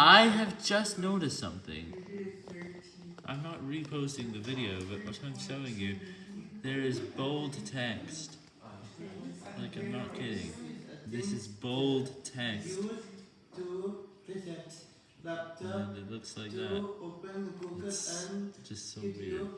I have just noticed something. I'm not reposting the video, but what I'm showing you, there is bold text. Like, I'm not kidding. This is bold text. And it looks like that. It's just so weird.